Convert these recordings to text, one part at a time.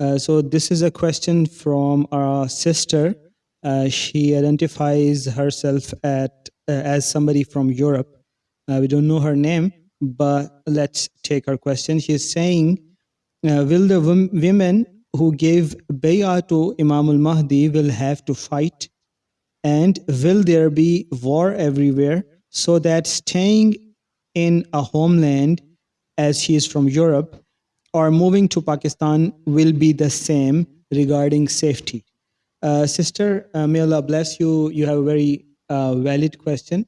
Uh, so this is a question from our sister. Uh, she identifies herself at, uh, as somebody from Europe. Uh, we don't know her name, but let's take her question. She's saying, uh, will the women who gave bay'ah to Imam al-Mahdi will have to fight? And will there be war everywhere so that staying in a homeland as she is from Europe or moving to Pakistan will be the same regarding safety? Uh, sister, uh, may Allah bless you. You have a very uh, valid question.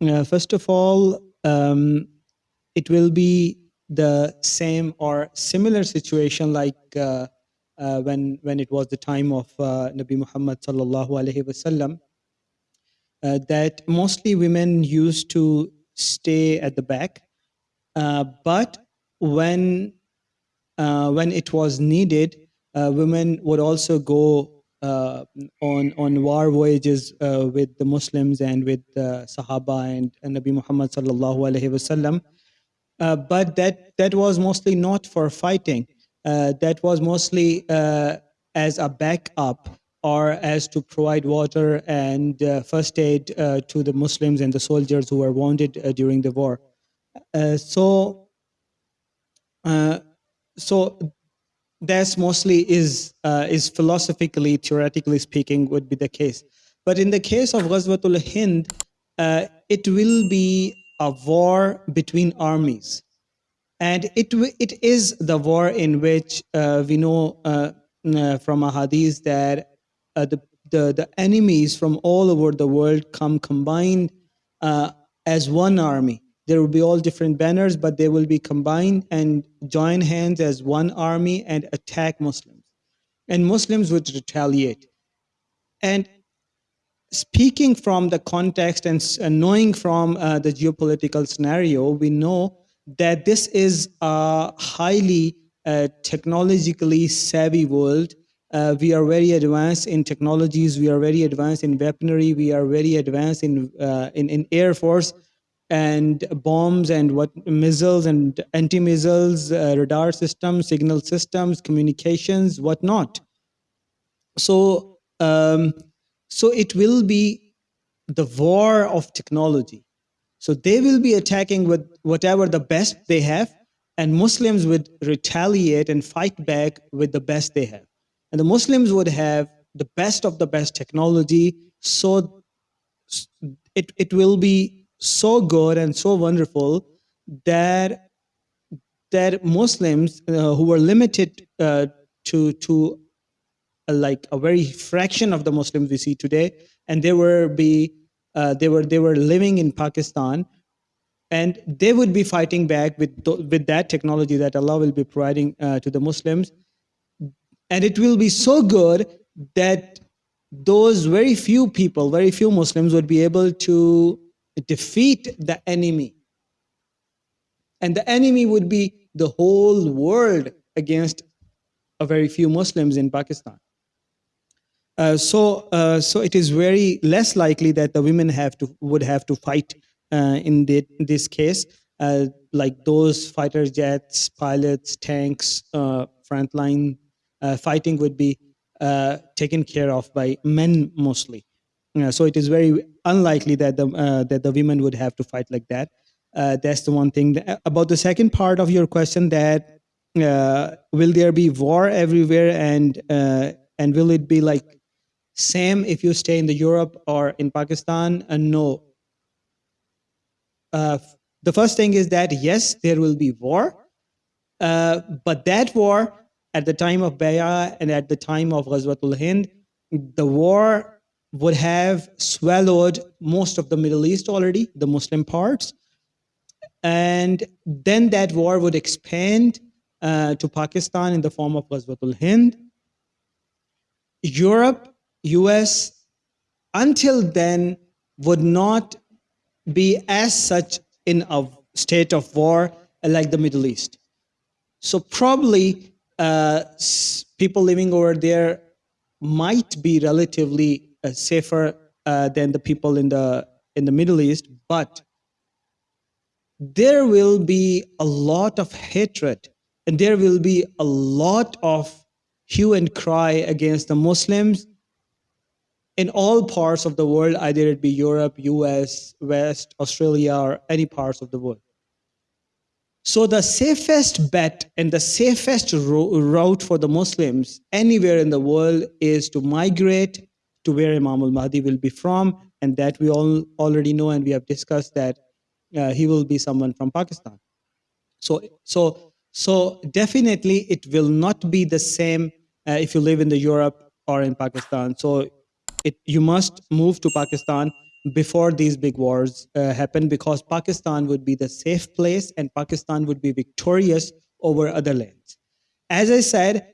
Uh, first of all, um, it will be the same or similar situation like uh, uh, when when it was the time of Nabi Muhammad sallallahu alaihi wasallam. That mostly women used to stay at the back, but when uh, when it was needed, uh, women would also go uh, on on war voyages uh, with the Muslims and with uh, Sahaba and, and Nabi Muhammad sallallahu alaihi wasallam. Uh, but that that was mostly not for fighting. Uh, that was mostly uh, as a backup or as to provide water and uh, first aid uh, to the Muslims and the soldiers who were wounded uh, during the war. Uh, so, uh, so that's mostly is uh, is philosophically, theoretically speaking, would be the case. But in the case of Ghazwatul Hind, it will be a war between armies, and it it is the war in which uh, we know uh, from a hadith that uh, the, the the enemies from all over the world come combined as one army. There will be all different banners, but they will be combined and join hands as one army and attack Muslims. And Muslims would retaliate. And speaking from the context and, knowing from uh, the geopolitical scenario, we know that this is a highly uh, technologically savvy world. Uh, we are very advanced in technologies. We are very advanced in weaponry. We are very advanced in uh, in, in air force and bombs and what missiles and anti-missiles, uh, radar systems, signal systems, communications, whatnot. So um, so it will be the war of technology. So they will be attacking with whatever the best they have and muslims would retaliate and fight back with the best they have. And the muslims would have the best of the best technology so it, it will be so good and so wonderful that that muslims uh, who were limited uh, to to uh, like a very fraction of the Muslims we see today, and they were be uh, they were they were living in Pakistan, and they would be fighting back with tho- with that technology that Allah will be providing uh, to the Muslims, and it will be so good that those very few people, very few Muslims, would be able to defeat the enemy, and the enemy would be the whole world against a very few Muslims in Pakistan. Uh, so, uh, so it is very less likely that the women have to would have to fight uh, in, the, in this case, uh, like those fighter jets, pilots, tanks, uh, frontline uh, fighting would be taken care of by men mostly. Uh, so it is very unlikely that the uh, that the women would have to fight like that. Uh, that's the one thing. Th- About the second part of your question, that will there be war everywhere, and and will it be like same if you stay in the Europe or in Pakistan? And no. Uh, the first thing is that yes, there will be war, uh, but that war at the time of Bay'a and at the time of Ghazwatul Hind, the war would have swallowed most of the Middle East already, the Muslim parts, and then that war would expand uh, to Pakistan in the form of Ghazwatul Hind. Europe, US, until then would not be as such in a state of war like the Middle East. So probably uh, people living over there might be relatively safer uh, than the people in the in the Middle East, but there will be a lot of hatred and there will be a lot of hue and cry against the Muslims in all parts of the world, either it be Europe, US, West, Australia, or any parts of the world. So the safest bet and the safest route for the Muslims anywhere in the world is to migrate to where Imam al-Mahdi will be from, and that we all already know and we have discussed that uh, he will be someone from Pakistan. So, so, so definitely it will not be the same uh, if you live in the Europe or in Pakistan. So it, you must move to Pakistan before these big wars uh, happen because Pakistan would be the safe place and Pakistan would be victorious over other lands. As I said,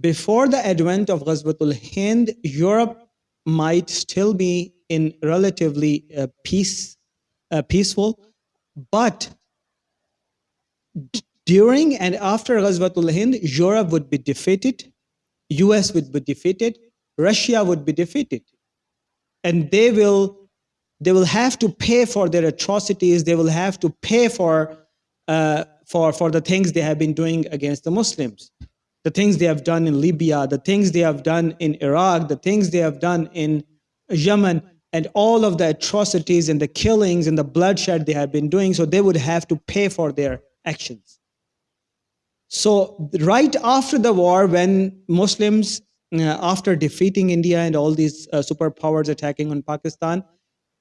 before the advent of Ghazwatul Hind, Europe might still be in relatively uh, peace, uh, peaceful, but during and after Ghazwatul Hind, Europe would be defeated, US would be defeated, Russia would be defeated. And they will, they will have to pay for their atrocities, they will have to pay for, uh, for, for the things they have been doing against the Muslims. The things they have done in Libya, the things they have done in Iraq, the things they have done in Yemen, and all of the atrocities and the killings and the bloodshed they have been doing, so they would have to pay for their actions. So right after the war, when Muslims, uh, after defeating India and all these uh, superpowers attacking on Pakistan,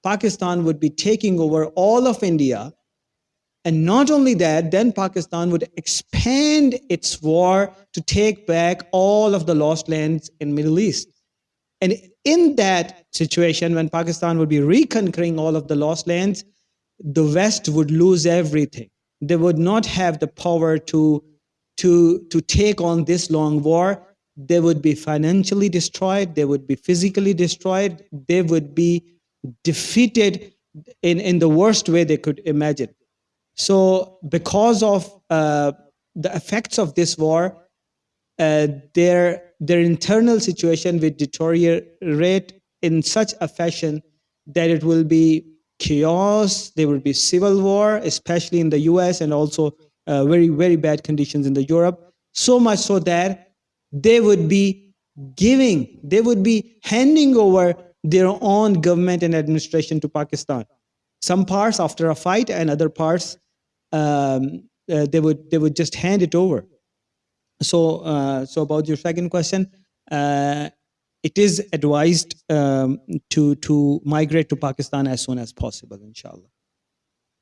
Pakistan would be taking over all of India. And not only that, then Pakistan would expand its war to take back all of the lost lands in Middle East. And in that situation, when Pakistan would be reconquering all of the lost lands, the West would lose everything. They would not have the power to to, to take on this long war, they would be financially destroyed, they would be physically destroyed, they would be defeated in, in the worst way they could imagine. So because of uh, the effects of this war, uh, their, their internal situation will deteriorate in such a fashion that it will be chaos, there will be civil war, especially in the US and also uh, very, very bad conditions in the Europe, so much so that they would be giving, they would be handing over their own government and administration to Pakistan. Some parts after a fight and other parts, um, uh, they, would, they would just hand it over. So, uh, so about your second question, uh, it is advised um, to, to migrate to Pakistan as soon as possible, inshallah.